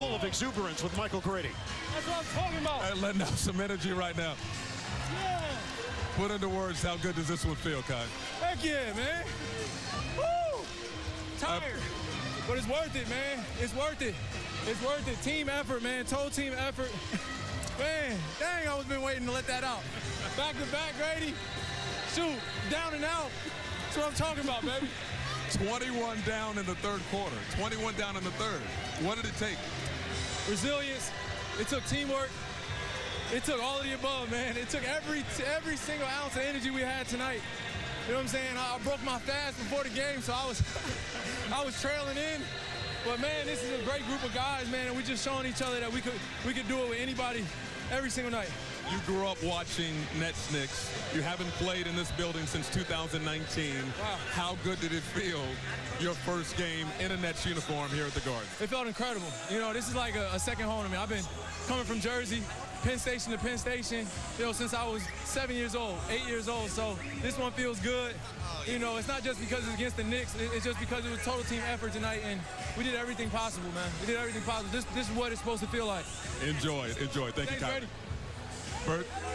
full of exuberance with Michael Grady. That's what I'm talking about. Hey, letting out some energy right now. Yeah. Put into words, how good does this one feel, Kai? Heck yeah, man. Woo! Tired. Uh, but it's worth it, man. It's worth it. It's worth it. Team effort, man. Total team effort. man, dang, I was been waiting to let that out. Back to back, Grady. Shoot, down and out. That's what I'm talking about, baby. 21 down in the third quarter. 21 down in the third. What did it take? Resilience. It took teamwork. It took all of the above, man. It took every every single ounce of energy we had tonight. You know what I'm saying? I, broke my fast before the game, so I was I was trailing in. But man, this is a great group of guys, man, and we just showing each other that we could we could do it with anybody every single night. You grew up watching Nets Knicks. You haven't played in this building since 2019. Wow. How good did it feel your first game in a Nets uniform here at the Garden? It felt incredible. You know, this is like a, a second home to me. I've been coming from Jersey, Penn Station to Penn Station, you know, since I was seven years old, eight years old. So this one feels good. You know, it's not just because it's against the Knicks. It's just because it was total team effort tonight, and we did everything possible, man. We did everything possible. This, this is what it's supposed to feel like. Enjoy it. Enjoy. Thank Thanks, you. Grady. Bert?